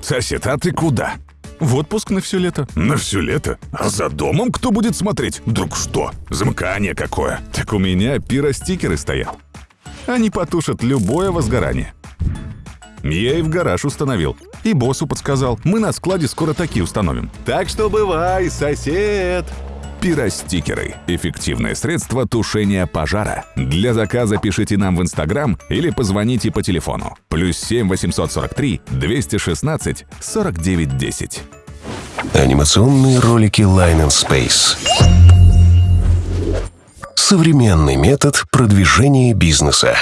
Сосед, а ты куда? В отпуск на все лето. На все лето? А за домом кто будет смотреть? Вдруг что? Замыкание какое? Так у меня пиростикеры стоят. Они потушат любое возгорание. Я и в гараж установил. И боссу подсказал. Мы на складе скоро такие установим. Так что бывай, сосед! Пиростикеры – эффективное средство тушения пожара. Для заказа пишите нам в Инстаграм или позвоните по телефону. Плюс 7 843 216 49 10. Анимационные ролики Line and Space. Современный метод продвижения бизнеса.